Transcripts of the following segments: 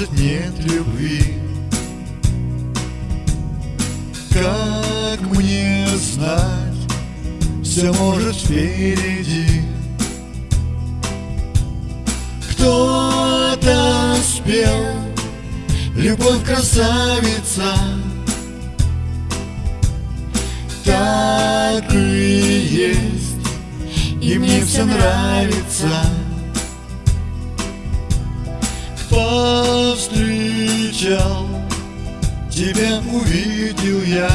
может нет любви Как мне знать, все может впереди. Кто-то спел, любовь красавица. Так и есть, и мне все нравится Повстречал, тебя увидел я.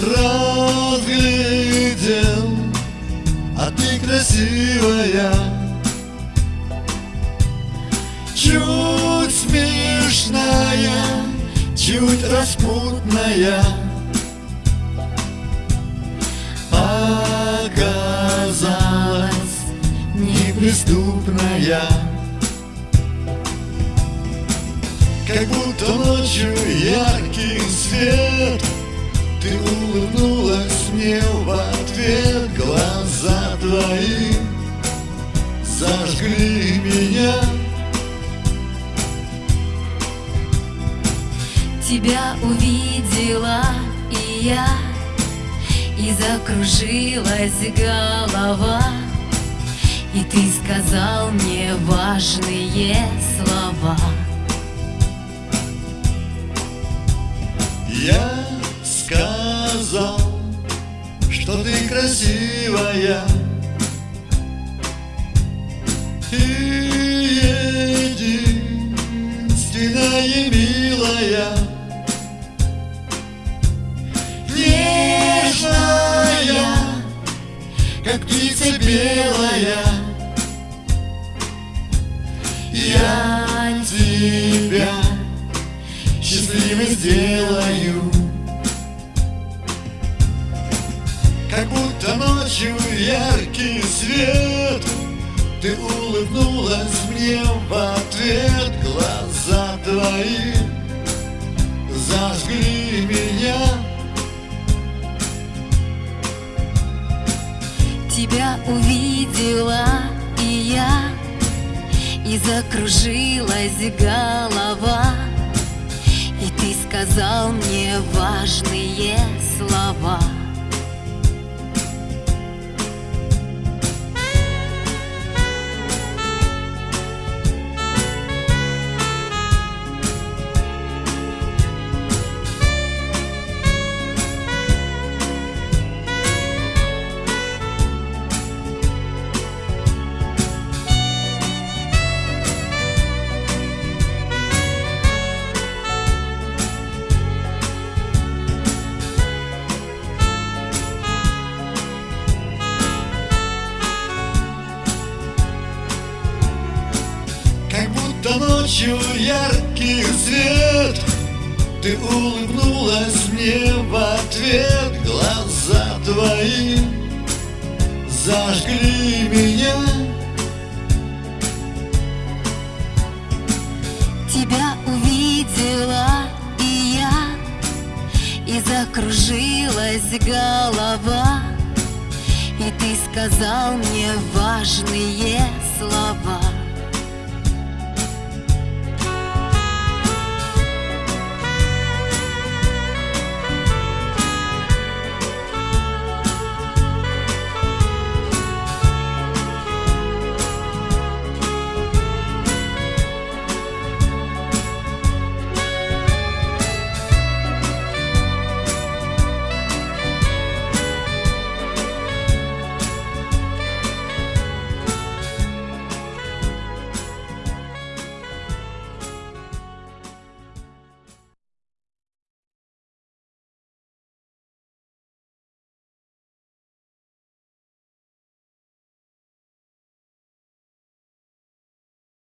Разглядел, а ты красивая. Чуть смешная, чуть распутная. Оказалась неприступная Как будто ночью яркий свет. Ты улыбнулась мне в ответ Глаза твои зажгли меня. Тебя увидела и я И закружилась голова. И ты сказал мне важные слова Я сказал, что ты красивая. И единственная милая. Нежная, как птица белая. Я счастливой сделаю. Как будто ночью яркий свет Ты улыбнулась мне в ответ. Глаза твои зажгли меня. Тебя увидела и я И закружилась голова сказал мне важные слова ночью яркий свет. Ты улыбнулась мне в ответ. Глаза твои зажгли меня. Тебя увидела и я И закружилась голова. И ты сказал мне важные